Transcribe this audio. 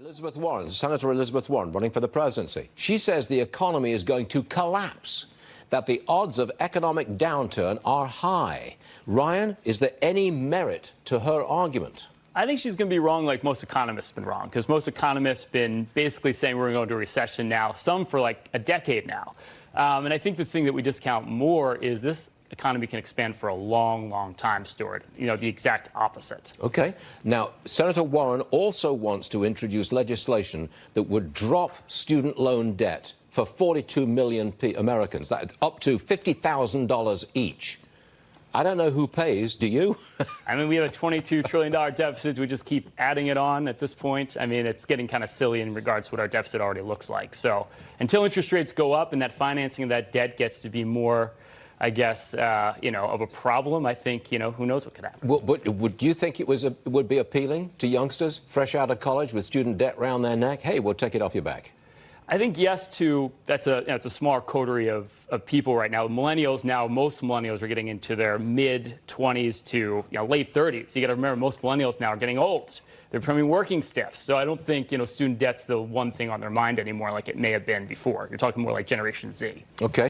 Elizabeth Warren, Senator Elizabeth Warren, running for the presidency. She says the economy is going to collapse, that the odds of economic downturn are high. Ryan, is there any merit to her argument? I think she's going to be wrong like most economists have been wrong, because most economists have been basically saying we're going to a recession now, some for like a decade now. Um, and I think the thing that we discount more is this economy can expand for a long, long time, Stuart. You know, the exact opposite. Okay. Now, Senator Warren also wants to introduce legislation that would drop student loan debt for 42 million Americans, that up to $50,000 each. I don't know who pays. Do you? I mean, we have a $22 trillion deficit. We just keep adding it on at this point. I mean, it's getting kind of silly in regards to what our deficit already looks like. So until interest rates go up and that financing of that debt gets to be more I guess, uh, you know, of a problem, I think, you know, who knows what could happen. Well, but would you think it was a, would be appealing to youngsters fresh out of college with student debt round their neck? Hey, we'll take it off your back. I think yes to that's a that's a small coterie of, of people right now. Millennials now, most millennials are getting into their mid 20s to you know late 30s. You got to remember most millennials now are getting old. They're becoming working stiffs. So I don't think you know student debt's the one thing on their mind anymore like it may have been before. You're talking more like Generation Z. Okay.